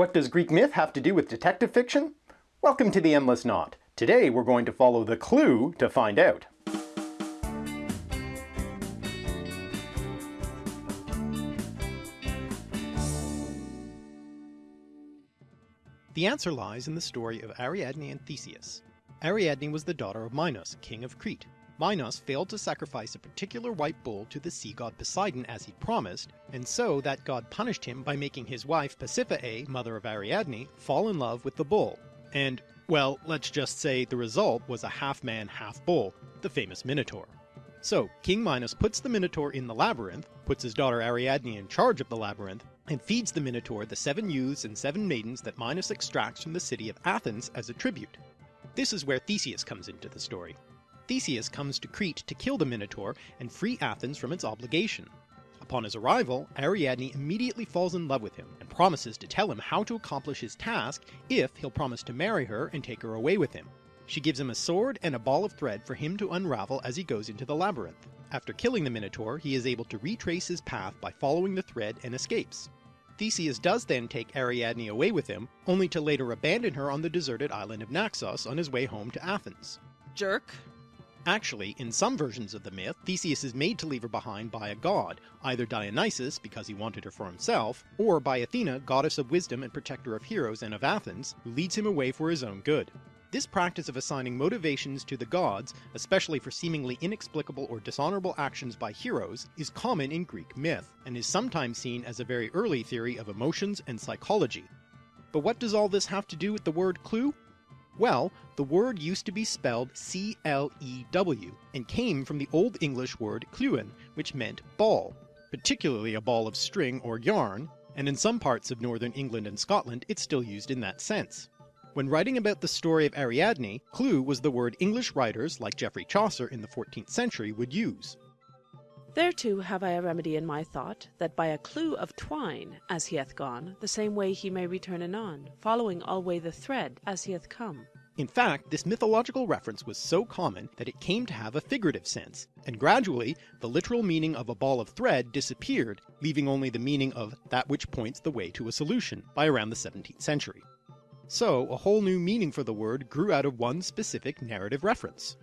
What does Greek myth have to do with detective fiction? Welcome to the Endless Knot. Today we're going to follow the clue to find out. The answer lies in the story of Ariadne and Theseus. Ariadne was the daughter of Minos, king of Crete. Minos failed to sacrifice a particular white bull to the sea god Poseidon as he'd promised, and so that god punished him by making his wife Pasiphae, mother of Ariadne, fall in love with the bull. And, well, let's just say the result was a half-man, half-bull, the famous Minotaur. So, King Minos puts the Minotaur in the labyrinth, puts his daughter Ariadne in charge of the labyrinth, and feeds the Minotaur the seven youths and seven maidens that Minos extracts from the city of Athens as a tribute. This is where Theseus comes into the story. Theseus comes to Crete to kill the Minotaur and free Athens from its obligation. Upon his arrival, Ariadne immediately falls in love with him and promises to tell him how to accomplish his task if he'll promise to marry her and take her away with him. She gives him a sword and a ball of thread for him to unravel as he goes into the labyrinth. After killing the Minotaur, he is able to retrace his path by following the thread and escapes. Theseus does then take Ariadne away with him, only to later abandon her on the deserted island of Naxos on his way home to Athens. Jerk. Actually, in some versions of the myth, Theseus is made to leave her behind by a god, either Dionysus because he wanted her for himself, or by Athena, goddess of wisdom and protector of heroes and of Athens, who leads him away for his own good. This practice of assigning motivations to the gods, especially for seemingly inexplicable or dishonorable actions by heroes, is common in Greek myth, and is sometimes seen as a very early theory of emotions and psychology. But what does all this have to do with the word clue? Well, the word used to be spelled C-L-E-W, and came from the Old English word cluen, which meant ball, particularly a ball of string or yarn, and in some parts of northern England and Scotland it's still used in that sense. When writing about the story of Ariadne, clue was the word English writers like Geoffrey Chaucer in the 14th century would use. Thereto have I a remedy in my thought, that by a clue of twine, as he hath gone, the same way he may return anon, following alway the thread as he hath come. In fact, this mythological reference was so common that it came to have a figurative sense, and gradually the literal meaning of a ball of thread disappeared, leaving only the meaning of that which points the way to a solution by around the 17th century. So a whole new meaning for the word grew out of one specific narrative reference.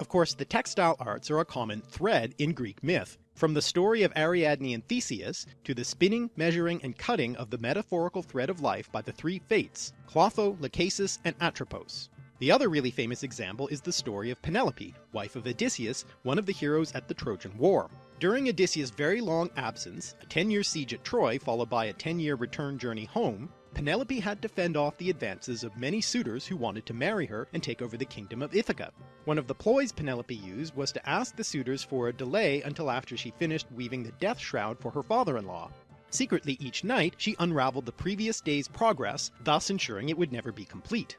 Of course, the textile arts are a common thread in Greek myth, from the story of Ariadne and Theseus to the spinning, measuring, and cutting of the metaphorical thread of life by the three fates, Clotho, Lachesis, and Atropos. The other really famous example is the story of Penelope, wife of Odysseus, one of the heroes at the Trojan War. During Odysseus' very long absence, a 10-year siege at Troy followed by a 10-year return journey home, Penelope had to fend off the advances of many suitors who wanted to marry her and take over the kingdom of Ithaca. One of the ploys Penelope used was to ask the suitors for a delay until after she finished weaving the death shroud for her father-in-law. Secretly each night she unraveled the previous day's progress, thus ensuring it would never be complete.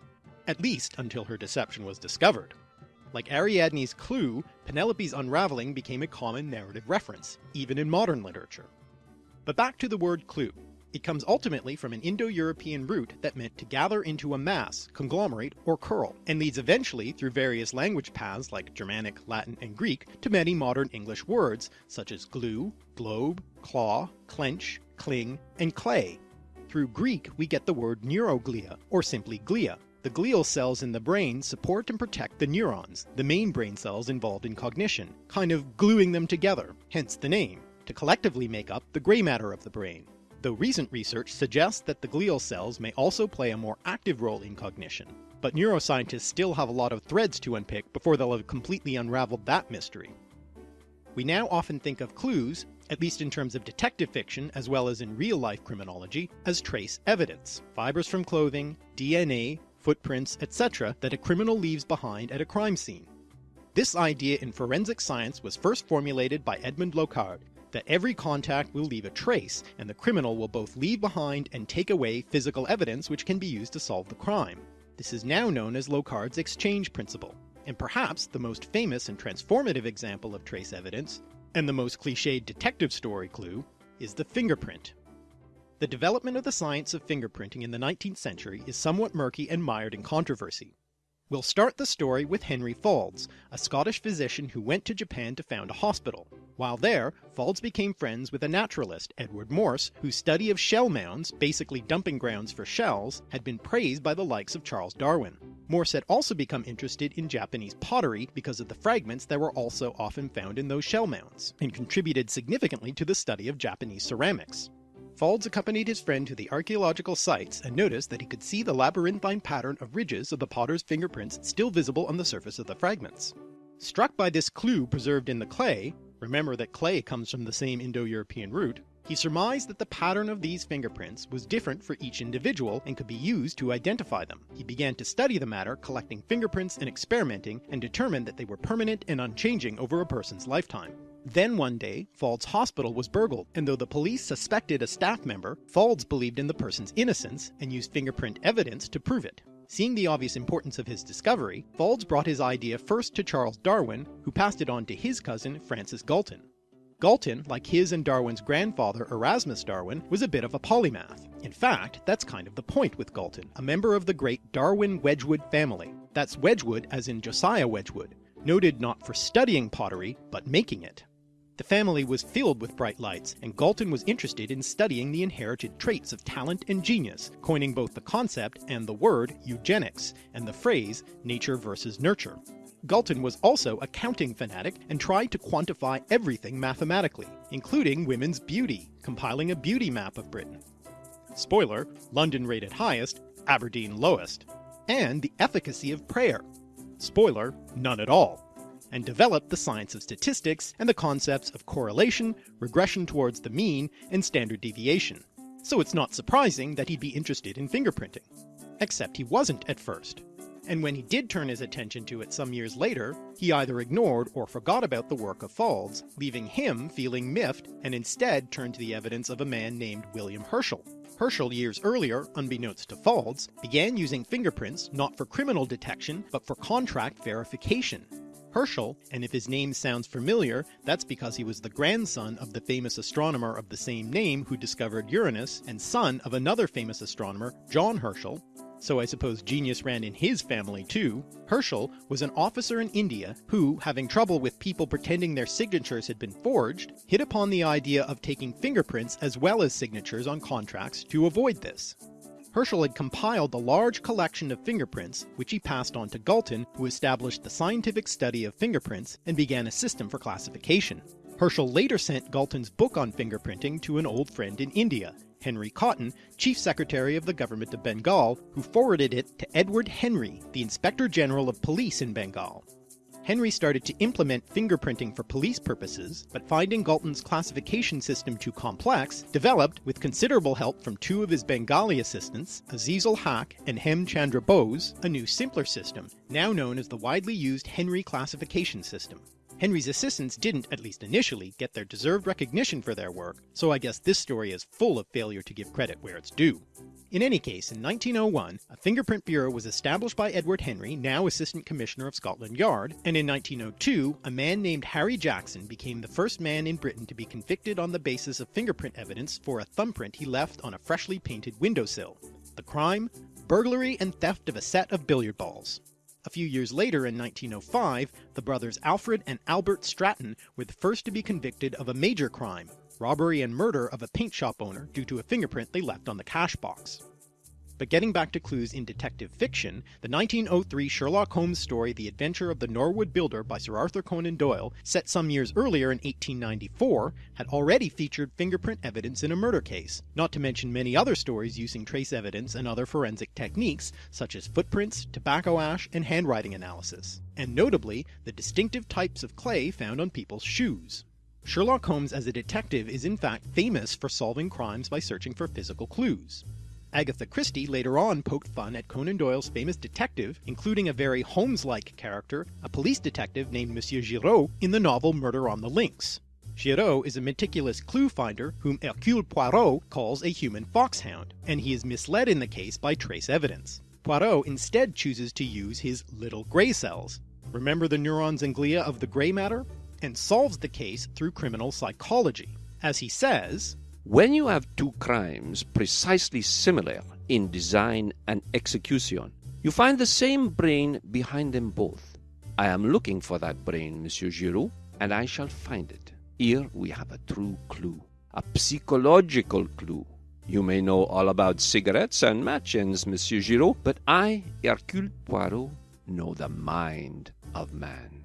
At least until her deception was discovered. Like Ariadne's clue, Penelope's unraveling became a common narrative reference, even in modern literature. But back to the word clue. It comes ultimately from an Indo-European root that meant to gather into a mass, conglomerate, or curl, and leads eventually through various language paths like Germanic, Latin, and Greek to many modern English words such as glue, globe, claw, clench, cling, and clay. Through Greek we get the word neuroglia, or simply glia. The glial cells in the brain support and protect the neurons, the main brain cells involved in cognition, kind of gluing them together, hence the name, to collectively make up the grey matter of the brain though recent research suggests that the glial cells may also play a more active role in cognition. But neuroscientists still have a lot of threads to unpick before they'll have completely unraveled that mystery. We now often think of clues, at least in terms of detective fiction as well as in real-life criminology, as trace evidence, fibers from clothing, DNA, footprints, etc. that a criminal leaves behind at a crime scene. This idea in forensic science was first formulated by Edmond Locard that every contact will leave a trace, and the criminal will both leave behind and take away physical evidence which can be used to solve the crime. This is now known as Locard's exchange principle, and perhaps the most famous and transformative example of trace evidence, and the most cliched detective story clue, is the fingerprint. The development of the science of fingerprinting in the 19th century is somewhat murky and mired in controversy. We'll start the story with Henry Faulds, a Scottish physician who went to Japan to found a hospital. While there, Faulds became friends with a naturalist, Edward Morse, whose study of shell mounds, basically dumping grounds for shells, had been praised by the likes of Charles Darwin. Morse had also become interested in Japanese pottery because of the fragments that were also often found in those shell mounds, and contributed significantly to the study of Japanese ceramics. Faulds accompanied his friend to the archaeological sites and noticed that he could see the labyrinthine pattern of ridges of the potter's fingerprints still visible on the surface of the fragments. Struck by this clue preserved in the clay, remember that clay comes from the same Indo-European root, he surmised that the pattern of these fingerprints was different for each individual and could be used to identify them. He began to study the matter, collecting fingerprints and experimenting, and determined that they were permanent and unchanging over a person's lifetime. Then one day, Faulds' hospital was burgled, and though the police suspected a staff member, Faulds believed in the person's innocence and used fingerprint evidence to prove it. Seeing the obvious importance of his discovery, Faulds brought his idea first to Charles Darwin, who passed it on to his cousin Francis Galton. Galton, like his and Darwin's grandfather Erasmus Darwin, was a bit of a polymath. In fact, that's kind of the point with Galton, a member of the great Darwin Wedgwood family. That's Wedgwood as in Josiah Wedgwood, noted not for studying pottery, but making it. The family was filled with bright lights, and Galton was interested in studying the inherited traits of talent and genius, coining both the concept and the word eugenics, and the phrase nature versus nurture. Galton was also a counting fanatic and tried to quantify everything mathematically, including women's beauty, compiling a beauty map of Britain. Spoiler, London rated highest, Aberdeen lowest. And the efficacy of prayer. Spoiler, none at all and developed the science of statistics and the concepts of correlation, regression towards the mean, and standard deviation. So it's not surprising that he'd be interested in fingerprinting. Except he wasn't at first. And when he did turn his attention to it some years later, he either ignored or forgot about the work of Faulds, leaving him feeling miffed and instead turned to the evidence of a man named William Herschel. Herschel years earlier, unbeknownst to Faulds, began using fingerprints not for criminal detection but for contract verification, Herschel, and if his name sounds familiar, that's because he was the grandson of the famous astronomer of the same name who discovered Uranus, and son of another famous astronomer, John Herschel, so I suppose genius ran in his family too. Herschel was an officer in India who, having trouble with people pretending their signatures had been forged, hit upon the idea of taking fingerprints as well as signatures on contracts to avoid this. Herschel had compiled a large collection of fingerprints, which he passed on to Galton, who established the scientific study of fingerprints and began a system for classification. Herschel later sent Galton's book on fingerprinting to an old friend in India, Henry Cotton, Chief Secretary of the Government of Bengal, who forwarded it to Edward Henry, the Inspector General of Police in Bengal. Henry started to implement fingerprinting for police purposes, but finding Galton's classification system too complex, developed, with considerable help from two of his Bengali assistants, Azizul Haq and Hem Chandra Bose, a new simpler system, now known as the widely used Henry classification system. Henry's assistants didn't, at least initially, get their deserved recognition for their work, so I guess this story is full of failure to give credit where it's due. In any case, in 1901, a fingerprint bureau was established by Edward Henry, now Assistant Commissioner of Scotland Yard, and in 1902, a man named Harry Jackson became the first man in Britain to be convicted on the basis of fingerprint evidence for a thumbprint he left on a freshly painted windowsill. The crime? Burglary and theft of a set of billiard balls. A few years later, in 1905, the brothers Alfred and Albert Stratton were the first to be convicted of a major crime, robbery and murder of a paint shop owner due to a fingerprint they left on the cash box. But getting back to clues in detective fiction, the 1903 Sherlock Holmes story The Adventure of the Norwood Builder by Sir Arthur Conan Doyle, set some years earlier in 1894, had already featured fingerprint evidence in a murder case, not to mention many other stories using trace evidence and other forensic techniques, such as footprints, tobacco ash, and handwriting analysis, and notably the distinctive types of clay found on people's shoes. Sherlock Holmes as a detective is in fact famous for solving crimes by searching for physical clues. Agatha Christie later on poked fun at Conan Doyle's famous detective, including a very Holmes-like character, a police detective named Monsieur Giraud, in the novel Murder on the Links. Giraud is a meticulous clue finder whom Hercule Poirot calls a human foxhound, and he is misled in the case by trace evidence. Poirot instead chooses to use his little grey cells. Remember the neurons and glia of the grey matter? And solves the case through criminal psychology. As he says, When you have two crimes precisely similar in design and execution, You find the same brain behind them both. I am looking for that brain, Monsieur Giraud, and I shall find it. Here we have a true clue, a psychological clue. You may know all about cigarettes and match ends, Monsieur Giraud, but I, Hercule Poirot, know the mind of man.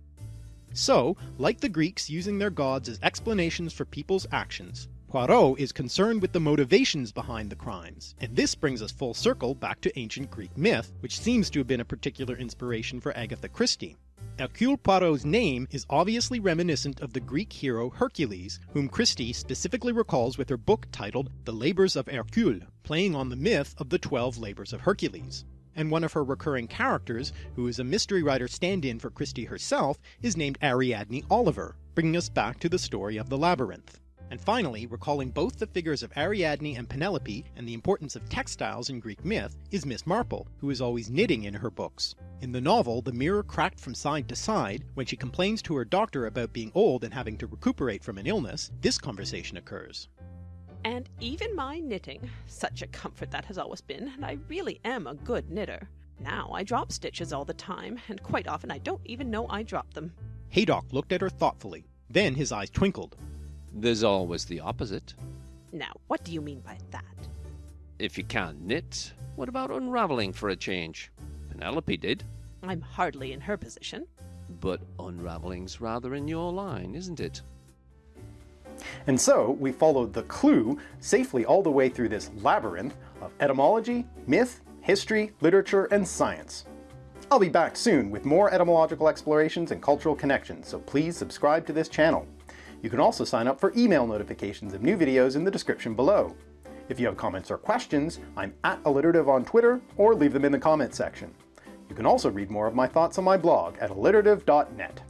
So, like the Greeks using their gods as explanations for people's actions, Poirot is concerned with the motivations behind the crimes, and this brings us full circle back to ancient Greek myth, which seems to have been a particular inspiration for Agatha Christie. Hercule Poirot's name is obviously reminiscent of the Greek hero Hercules, whom Christie specifically recalls with her book titled The Labours of Hercule, playing on the myth of the Twelve Labours of Hercules. And one of her recurring characters, who is a mystery writer stand-in for Christie herself, is named Ariadne Oliver, bringing us back to the story of the labyrinth. And finally, recalling both the figures of Ariadne and Penelope and the importance of textiles in Greek myth, is Miss Marple, who is always knitting in her books. In the novel, the mirror cracked from side to side, when she complains to her doctor about being old and having to recuperate from an illness, this conversation occurs. And even my knitting, such a comfort that has always been, and I really am a good knitter. Now I drop stitches all the time, and quite often I don't even know I drop them. Haydock looked at her thoughtfully. Then his eyes twinkled. There's always the opposite. Now, what do you mean by that? If you can't knit, what about unraveling for a change? Penelope did. I'm hardly in her position. But unraveling's rather in your line, isn't it? And so, we followed the clue safely all the way through this labyrinth of etymology, myth, history, literature, and science. I'll be back soon with more etymological explorations and cultural connections, so please subscribe to this channel. You can also sign up for email notifications of new videos in the description below. If you have comments or questions, I'm at alliterative on Twitter, or leave them in the comment section. You can also read more of my thoughts on my blog at alliterative.net.